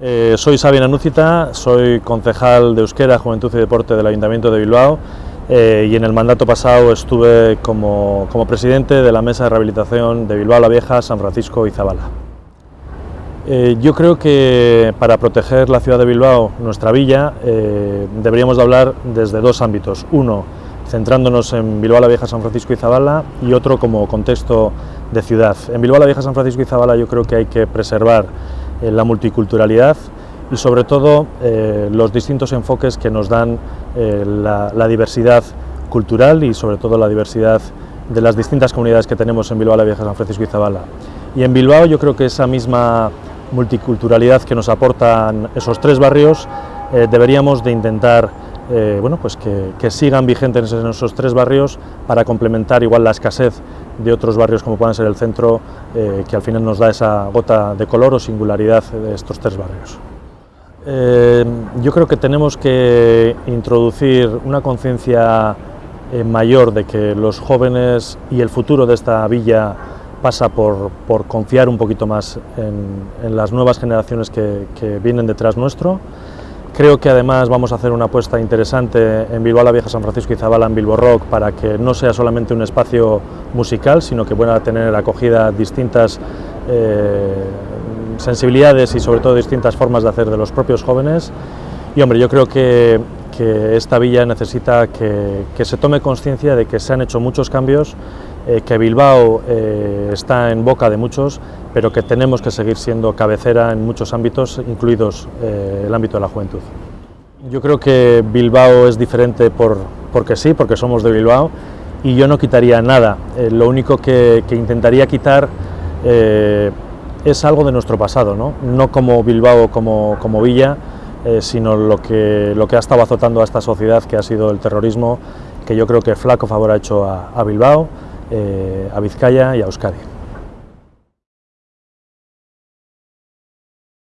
Eh, soy Sabina Núcita, soy concejal de Euskera, Juventud y Deporte del Ayuntamiento de Bilbao eh, y en el mandato pasado estuve como, como, presidente de la Mesa de Rehabilitación de Bilbao la Vieja, San Francisco y Zabala. Eh, yo creo que para proteger la ciudad de Bilbao, nuestra villa, deberíamos de hablar desde dos ámbitos. Uno, centrándonos en Bilbao la Vieja, San Francisco y Zabala y otro como contexto de ciudad. En Bilbao la Vieja, San Francisco y Zabala yo creo que hay que preservar eh, la multiculturalidad y sobre todo eh, los distintos enfoques que nos dan eh, la, la, diversidad cultural y sobre todo la diversidad de las distintas comunidades que tenemos en Bilbao la Vieja, San Francisco y Zabala. Y en Bilbao yo creo que esa misma multiculturalidad que nos aportan esos tres barrios deberíamos de intentar eh, bueno, pues que, sigan vigentes en esos tres barrios para complementar igual la escasez de otros barrios como puedan ser el centro, eh, que al final nos da esa gota de color o singularidad de estos tres barrios. Eh, yo creo que tenemos que introducir una conciencia mayor de que los jóvenes y el futuro de esta villa pasa por, confiar un poquito más en, las nuevas generaciones que vienen detrás nuestro. Creo que además vamos a hacer una apuesta interesante en Bilbao la Vieja, San Francisco y Zabala en Bilbo Rock para que no sea solamente un espacio musical, sino que pueda tener acogida distintas eh, sensibilidades y sobre todo distintas formas de hacer de los propios jóvenes. Y hombre, yo creo que, que esta villa necesita que, que se tome conciencia de que se han hecho muchos cambios, eh, que Bilbao eh, está en boca de muchos, pero que tenemos que seguir siendo cabecera en muchos ámbitos, incluidos eh, el ámbito de la juventud. Yo creo que Bilbao es diferente por, porque sí, porque somos de Bilbao, y yo no quitaría nada. Eh, lo único que, que intentaría quitar eh, es algo de nuestro pasado, no, no como Bilbao, como, como villa, eh, sino lo que, lo que ha estado azotando a esta sociedad, que ha sido el terrorismo, que yo creo que flaco favor ha hecho a, a Bilbao, a Vizcaya y a Euskadi.